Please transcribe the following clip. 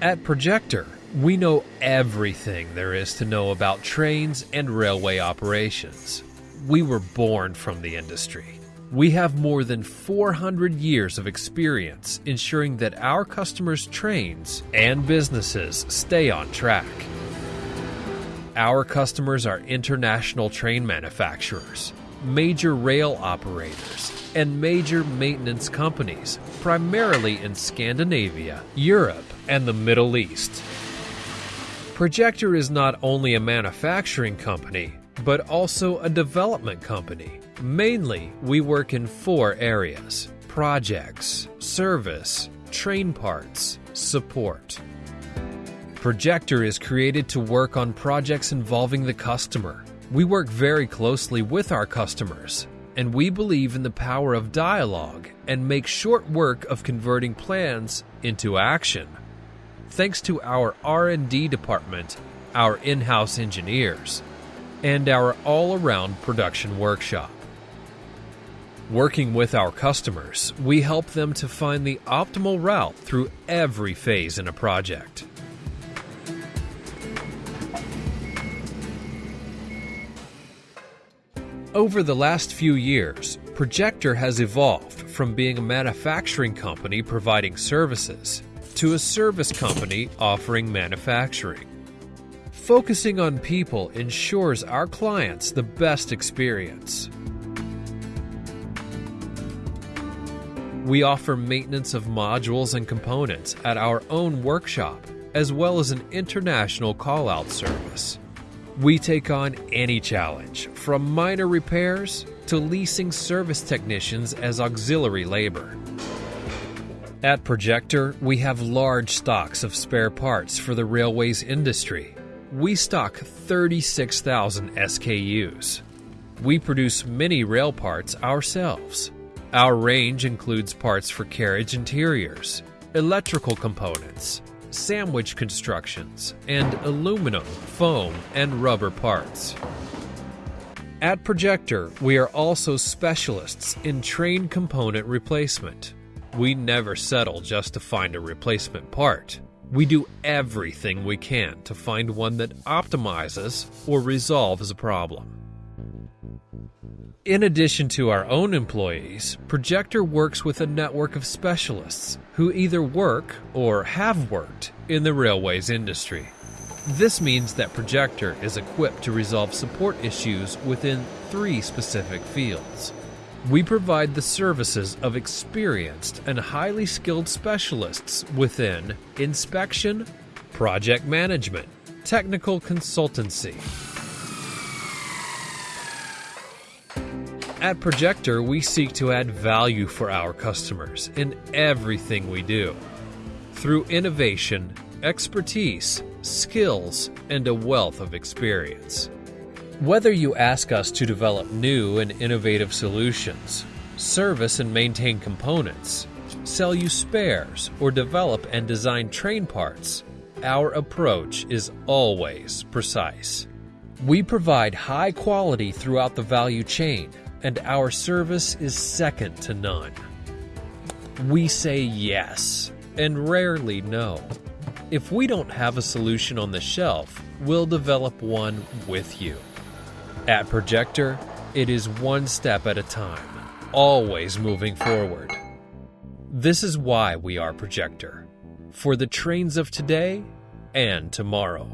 At Projector, we know everything there is to know about trains and railway operations. We were born from the industry. We have more than 400 years of experience ensuring that our customers' trains and businesses stay on track. Our customers are international train manufacturers, major rail operators, and major maintenance companies, primarily in Scandinavia, Europe, and the Middle East. Projector is not only a manufacturing company, but also a development company. Mainly, we work in four areas projects, service, train parts, support. Projector is created to work on projects involving the customer. We work very closely with our customers, and we believe in the power of dialogue and make short work of converting plans into action. Thanks to our R&D department, our in-house engineers, and our all-around production workshop. Working with our customers, we help them to find the optimal route through every phase in a project. Over the last few years, Projector has evolved from being a manufacturing company providing services to a service company offering manufacturing. Focusing on people ensures our clients the best experience. We offer maintenance of modules and components at our own workshop, as well as an international call out service. We take on any challenge, from minor repairs to leasing service technicians as auxiliary labor. At Projector, we have large stocks of spare parts for the railways industry. We stock 36,000 SKUs. We produce many rail parts ourselves. Our range includes parts for carriage interiors, electrical components, sandwich constructions, and aluminum, foam, and rubber parts. At Projector, we are also specialists in train component replacement. We never settle just to find a replacement part. We do everything we can to find one that optimizes or resolves a problem. In addition to our own employees, Projector works with a network of specialists who either work or have worked in the railways industry. This means that Projector is equipped to resolve support issues within three specific fields. We provide the services of experienced and highly skilled specialists within inspection, project management, technical consultancy, At Projector, we seek to add value for our customers in everything we do through innovation, expertise, skills, and a wealth of experience. Whether you ask us to develop new and innovative solutions, service and maintain components, sell you spares, or develop and design train parts, our approach is always precise. We provide high quality throughout the value chain and our service is second to none. We say yes and rarely no. If we don't have a solution on the shelf, we'll develop one with you. At Projector, it is one step at a time, always moving forward. This is why we are Projector for the trains of today and tomorrow.